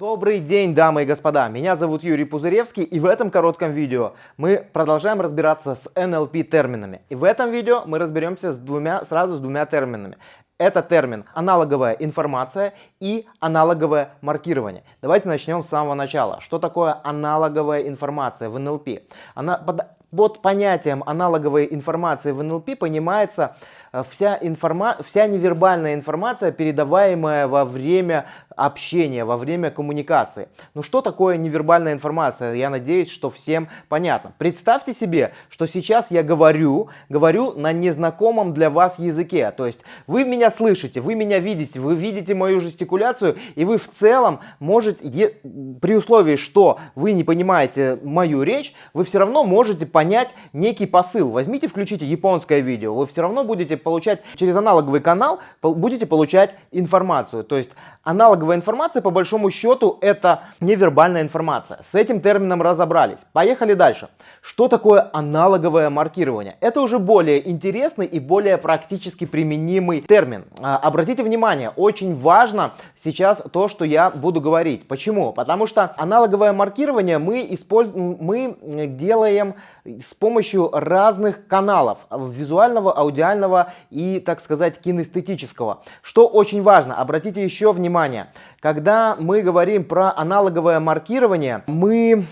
Добрый день, дамы и господа! Меня зовут Юрий Пузыревский и в этом коротком видео мы продолжаем разбираться с NLP терминами. И в этом видео мы разберемся с двумя, сразу с двумя терминами. Это термин аналоговая информация и аналоговое маркирование. Давайте начнем с самого начала. Что такое аналоговая информация в NLP? Она, под, под понятием аналоговой информации в NLP понимается э, вся, информа вся невербальная информация, передаваемая во время общения, во время коммуникации. Ну что такое невербальная информация? Я надеюсь, что всем понятно. Представьте себе, что сейчас я говорю, говорю на незнакомом для вас языке. То есть вы меня слышите, вы меня видите, вы видите мою жестикуляцию, и вы в целом можете, при условии, что вы не понимаете мою речь, вы все равно можете понять некий посыл. Возьмите, включите японское видео, вы все равно будете получать через аналоговый канал, будете получать информацию. То есть Аналоговая информация, по большому счету, это невербальная информация. С этим термином разобрались. Поехали дальше. Что такое аналоговое маркирование? Это уже более интересный и более практически применимый термин. А, обратите внимание, очень важно сейчас то, что я буду говорить. Почему? Потому что аналоговое маркирование мы, используем, мы делаем с помощью разных каналов. Визуального, аудиального и, так сказать, кинестетического. Что очень важно, обратите еще внимание внимание, когда мы говорим про аналоговое маркирование, мы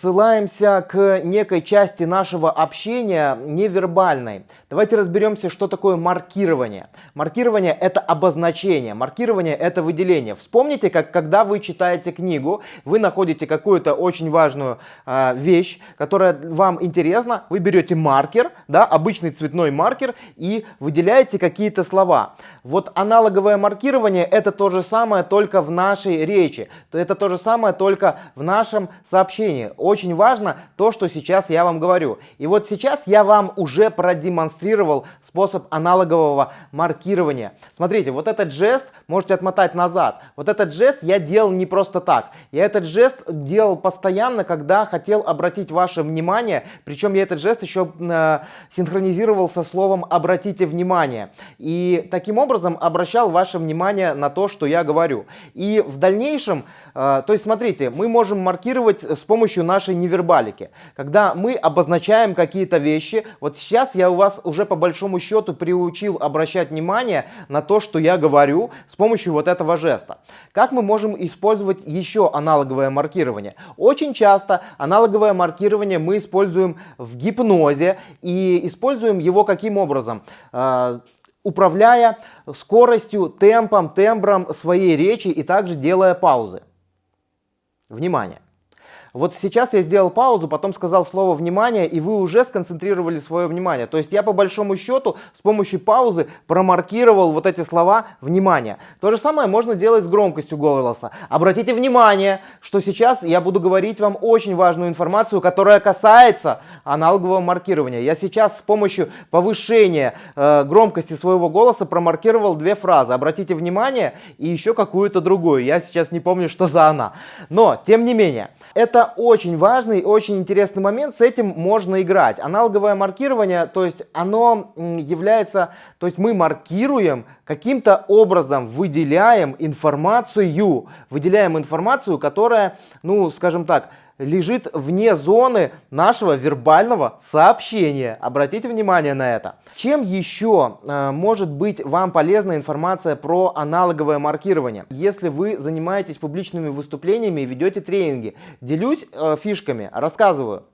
ссылаемся к некой части нашего общения невербальной. Давайте разберемся, что такое маркирование. Маркирование – это обозначение, маркирование – это выделение. Вспомните, как когда вы читаете книгу, вы находите какую-то очень важную э, вещь, которая вам интересна, вы берете маркер, да, обычный цветной маркер и выделяете какие-то слова. Вот аналоговое маркирование – это то же самое, самое только в нашей речи. То это то же самое только в нашем сообщении. Очень важно то, что сейчас я вам говорю. И вот сейчас я вам уже продемонстрировал способ аналогового маркирования. Смотрите, вот этот жест можете отмотать назад. Вот этот жест я делал не просто так. Я этот жест делал постоянно, когда хотел обратить ваше внимание. Причем я этот жест еще э, синхронизировал со словом «обратите внимание». И таким образом обращал ваше внимание на то, что я говорю. И в дальнейшем, э, то есть смотрите, мы можем маркировать с помощью нашей невербалики. Когда мы обозначаем какие-то вещи, вот сейчас я у вас уже по большому счету приучил обращать внимание на то, что я говорю с помощью вот этого жеста. Как мы можем использовать еще аналоговое маркирование? Очень часто аналоговое маркирование мы используем в гипнозе и используем его каким образом? Э, управляя скоростью, темпом, тембром своей речи и также делая паузы. Внимание! Вот сейчас я сделал паузу, потом сказал слово «внимание», и вы уже сконцентрировали свое внимание. То есть я по большому счету с помощью паузы промаркировал вот эти слова «внимание». То же самое можно делать с громкостью голоса. Обратите внимание, что сейчас я буду говорить вам очень важную информацию, которая касается аналогового маркирования. Я сейчас с помощью повышения э, громкости своего голоса промаркировал две фразы. Обратите внимание и еще какую-то другую. Я сейчас не помню, что за она. Но, тем не менее, это очень важный, очень интересный момент, с этим можно играть. Аналоговое маркирование, то есть оно является, то есть мы маркируем, каким-то образом выделяем информацию, выделяем информацию, которая, ну, скажем так, лежит вне зоны нашего вербального сообщения. Обратите внимание на это. Чем еще э, может быть вам полезна информация про аналоговое маркирование? Если вы занимаетесь публичными выступлениями и ведете тренинги, делюсь э, фишками, рассказываю.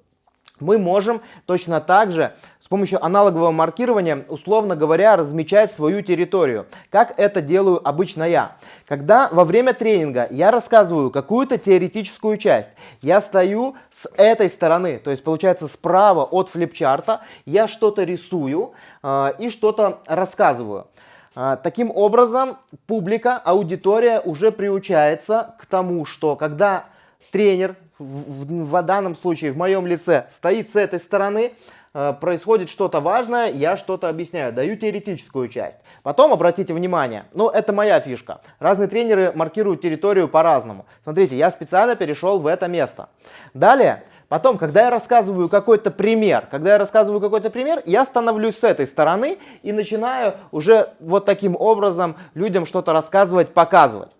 Мы можем точно так же с помощью аналогового маркирования, условно говоря, размечать свою территорию. Как это делаю обычно я? Когда во время тренинга я рассказываю какую-то теоретическую часть, я стою с этой стороны, то есть получается справа от флипчарта, я что-то рисую э, и что-то рассказываю. Э, таким образом, публика, аудитория уже приучается к тому, что когда тренер, в, в, в данном случае в моем лице, стоит с этой стороны, Э, происходит что-то важное, я что-то объясняю, даю теоретическую часть. Потом обратите внимание, ну это моя фишка, разные тренеры маркируют территорию по-разному. Смотрите, я специально перешел в это место. Далее, Потом, когда я рассказываю какой-то пример, когда я рассказываю какой-то пример, я становлюсь с этой стороны и начинаю уже вот таким образом людям что-то рассказывать, показывать.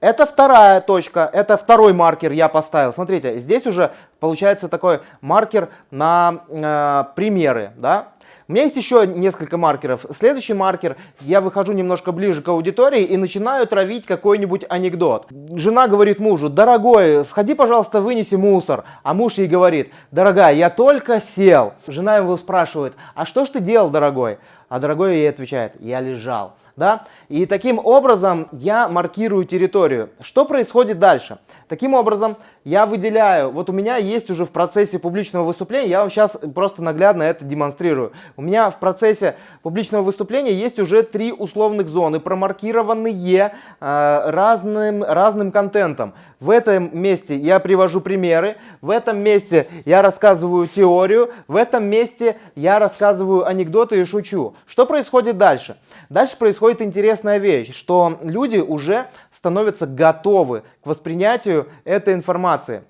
Это вторая точка, это второй маркер я поставил. Смотрите, здесь уже получается такой маркер на э, примеры, да. У меня есть еще несколько маркеров. Следующий маркер, я выхожу немножко ближе к аудитории и начинаю травить какой-нибудь анекдот. Жена говорит мужу, дорогой, сходи, пожалуйста, вынеси мусор. А муж ей говорит, дорогая, я только сел. Жена его спрашивает, а что ж ты делал, дорогой? А дорогой ей отвечает, я лежал. Да? И таким образом я маркирую территорию. Что происходит дальше? Таким образом, я выделяю, вот у меня есть уже в процессе публичного выступления, я вам сейчас просто наглядно это демонстрирую. У меня в процессе публичного выступления есть уже три условных зоны, промаркированные э, разным, разным контентом. В этом месте я привожу примеры, в этом месте я рассказываю теорию, в этом месте я рассказываю анекдоты и шучу. Что происходит дальше? Дальше происходит интересная вещь, что люди уже становятся готовы к воспринятию этой информации информации.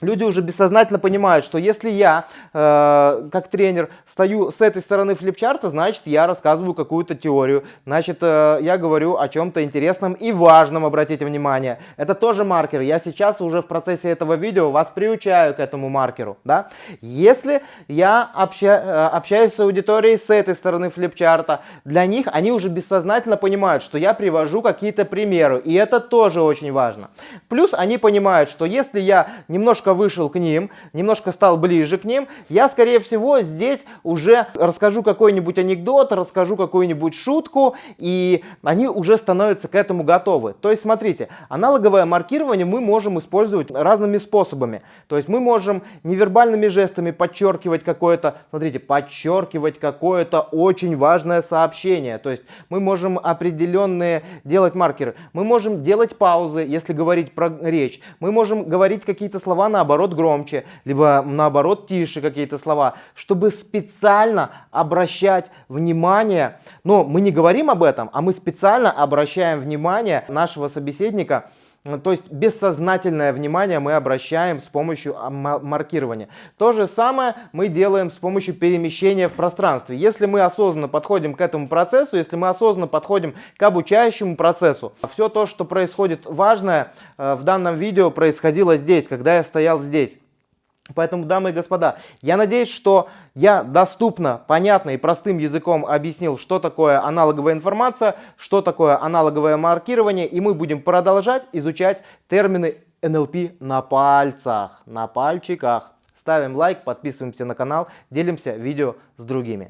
Люди уже бессознательно понимают, что если я, э, как тренер, стою с этой стороны флипчарта, значит, я рассказываю какую-то теорию, значит, э, я говорю о чем-то интересном и важном, обратите внимание. Это тоже маркер. Я сейчас уже в процессе этого видео вас приучаю к этому маркеру. Да? Если я обща, э, общаюсь с аудиторией с этой стороны флипчарта, для них они уже бессознательно понимают, что я привожу какие-то примеры, и это тоже очень важно. Плюс они понимают, что если я немножко немножко вышел к ним, немножко стал ближе к ним, я, скорее всего, здесь уже расскажу какой-нибудь анекдот, расскажу какую-нибудь шутку, и они уже становятся к этому готовы. То есть, смотрите, аналоговое маркирование мы можем использовать разными способами. То есть, мы можем невербальными жестами подчеркивать какое-то, смотрите, подчеркивать какое-то очень важное сообщение. То есть, мы можем определенные делать маркеры. Мы можем делать паузы, если говорить про речь. Мы можем говорить какие-то слова на наоборот громче, либо наоборот тише какие-то слова, чтобы специально обращать внимание, но мы не говорим об этом, а мы специально обращаем внимание нашего собеседника то есть бессознательное внимание мы обращаем с помощью маркирования. То же самое мы делаем с помощью перемещения в пространстве. Если мы осознанно подходим к этому процессу, если мы осознанно подходим к обучающему процессу, все то, что происходит важное э, в данном видео происходило здесь, когда я стоял здесь. Поэтому, дамы и господа, я надеюсь, что я доступно, понятно и простым языком объяснил, что такое аналоговая информация, что такое аналоговое маркирование, и мы будем продолжать изучать термины NLP на пальцах, на пальчиках. Ставим лайк, подписываемся на канал, делимся видео с другими.